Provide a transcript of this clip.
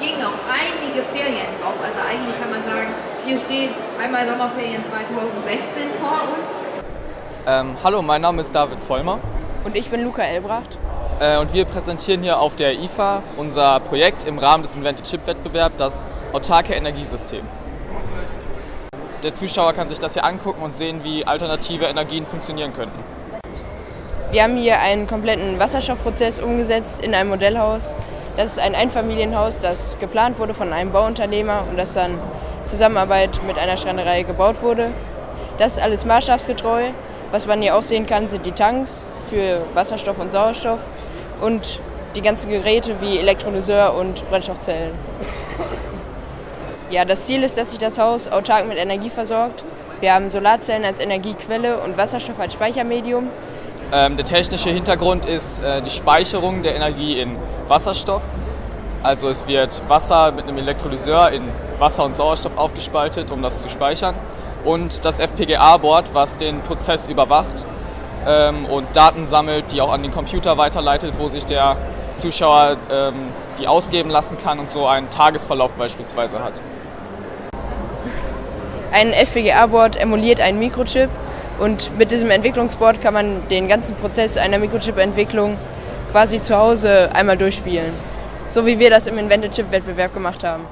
liegen auch einige Ferien drauf. Also eigentlich kann man sagen, hier steht einmal Sommerferien 2016 vor uns. Ähm, hallo, mein Name ist David Vollmer. Und ich bin Luca Elbracht. Äh, und wir präsentieren hier auf der IFA unser Projekt im Rahmen des Invented Chip Wettbewerbs, das autarke Energiesystem. Der Zuschauer kann sich das hier angucken und sehen, wie alternative Energien funktionieren könnten. Wir haben hier einen kompletten Wasserstoffprozess umgesetzt in einem Modellhaus. Das ist ein Einfamilienhaus, das geplant wurde von einem Bauunternehmer und das dann Zusammenarbeit mit einer Schreinerei gebaut wurde. Das ist alles maßstabsgetreu. Was man hier auch sehen kann, sind die Tanks für Wasserstoff und Sauerstoff und die ganzen Geräte wie Elektrolyseur und Brennstoffzellen. Ja, das Ziel ist, dass sich das Haus autark mit Energie versorgt. Wir haben Solarzellen als Energiequelle und Wasserstoff als Speichermedium. Ähm, der technische Hintergrund ist äh, die Speicherung der Energie in Wasserstoff. Also es wird Wasser mit einem Elektrolyseur in Wasser und Sauerstoff aufgespaltet, um das zu speichern. Und das FPGA-Board, was den Prozess überwacht ähm, und Daten sammelt, die auch an den Computer weiterleitet, wo sich der Zuschauer ähm, die ausgeben lassen kann und so einen Tagesverlauf beispielsweise hat. Ein FPGA-Board emuliert einen Mikrochip und mit diesem Entwicklungsboard kann man den ganzen Prozess einer Mikrochip-Entwicklung quasi zu Hause einmal durchspielen. So wie wir das im Invented Chip-Wettbewerb gemacht haben.